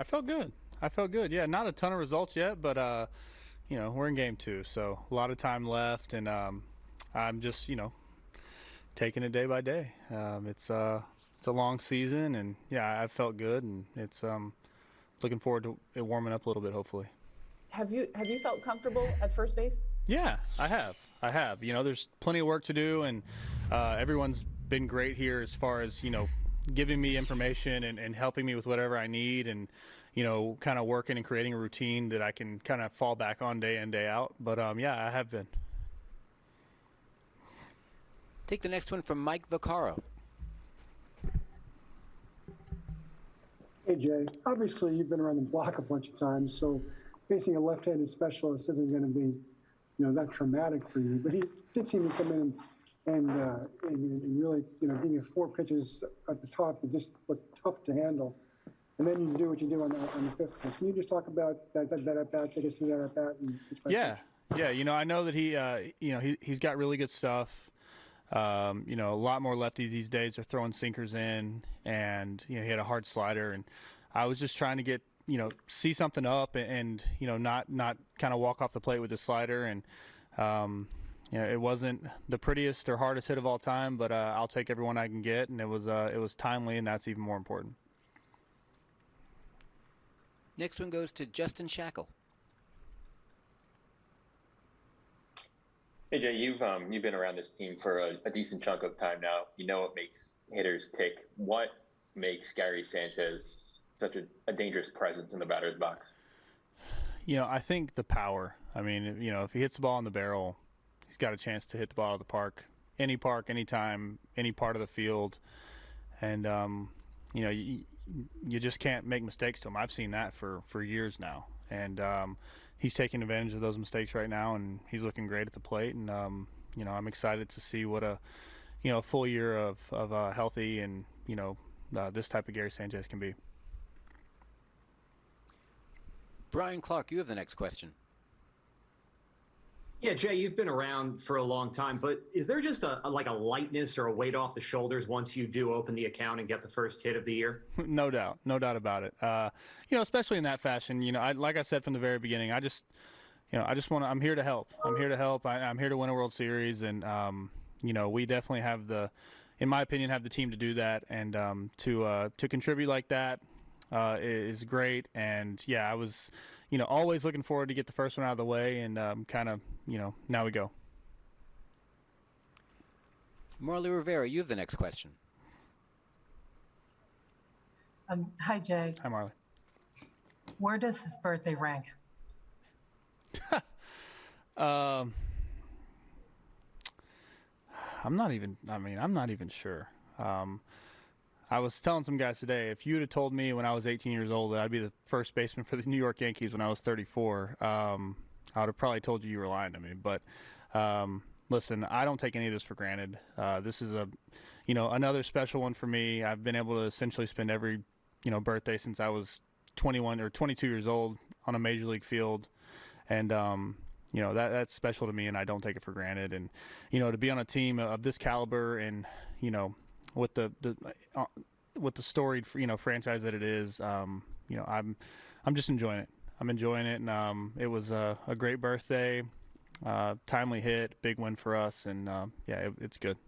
I felt good. I felt good. Yeah, not a ton of results yet, but uh, you know we're in game two, so a lot of time left, and um, I'm just you know taking it day by day. Um, it's uh, it's a long season, and yeah, I felt good, and it's um, looking forward to it warming up a little bit, hopefully. Have you have you felt comfortable at first base? Yeah, I have. I have. You know, there's plenty of work to do, and uh, everyone's been great here as far as you know, giving me information and, and helping me with whatever I need, and you know, kind of working and creating a routine that I can kind of fall back on day in day out. But um, yeah, I have been. Take the next one from Mike Vaccaro. Hey Jay, obviously you've been around the block a bunch of times, so facing a left-handed specialist isn't going to be, you know, that traumatic for you. But he did seem to come in and, uh, and, and really, you know, giving you four pitches at the top that just look tough to handle. And then you do what you do on the, on the fifth pitch. Can you just talk about that, that, that at bat, take us through that at bat? And Yeah, yeah. You know, I know that he, uh, you know, he he's got really good stuff. Um, you know, a lot more lefties these days are throwing sinkers in, and you know, he had a hard slider, and I was just trying to get, you know, see something up, and, and you know, not not kind of walk off the plate with the slider, and um, you know, it wasn't the prettiest or hardest hit of all time, but uh, I'll take everyone I can get, and it was uh, it was timely, and that's even more important. Next one goes to Justin Shackil. Hey Jay, you've um, you've been around this team for a, a, decent chunk of time now. You know what makes hitters tick. What makes Gary Sanchez such a, a dangerous presence in the batter's box? You know, I think the power. I mean, you know, if he hits the ball in the barrel, he's got a chance to hit the ball of the park, any park, anytime, any part of the field, and um, you know, you, you just can't make mistakes to him. I've seen that for for years now, and um, he's taking advantage of those mistakes right now, and he's looking great at the plate. And um, you know, I'm excited to see what a you know a full year of of uh, healthy and you know uh, this type of Gary Sanchez can be. Brian Clark, you have the next question. Yeah, Jay, you've been around for a long time, but is there just a, a, like a lightness or a weight off the shoulders once you do open the account and get the first hit of the year? no doubt, no doubt about it. Uh, you know, especially in that fashion. You know, I, like I said from the very beginning, I just, you know, I just want to. I'm here to help. I'm here to help. I, am here to win a World Series, and um, you know, we definitely have the, in my opinion, have the team to do that, and um, to uh, to contribute like that uh, is great. And yeah, I was, you know, always looking forward to get the first one out of the way, and um, kind of, you know, now we go. Marly Rivera, you have the next question. Um, hi, Jay. Hi, Marly. Where does his birthday rank? um, I'm not even. I mean, I'm not even sure. Um, I was telling some guys today, if you'd have told me when I was 18 years old that I'd be the first baseman for the New York Yankees when I was 34, um, I would have probably told you you were lying to me. But um, listen, I don't take any of this for granted. Uh, this is a, you know, another special one for me. I've been able to essentially spend every, you know, birthday since I was 21 or 22 years old on a major league field, and um, you know that that's special to me, and I don't take it for granted. And you know, to be on a team of this caliber and you know with the the uh, with the storied you know franchise that it is. Um, you know, I'm I'm just enjoying it. I'm enjoying it, and um, it was a, a great birthday, uh, timely hit, big win for us, and uh, yeah, it, it's good.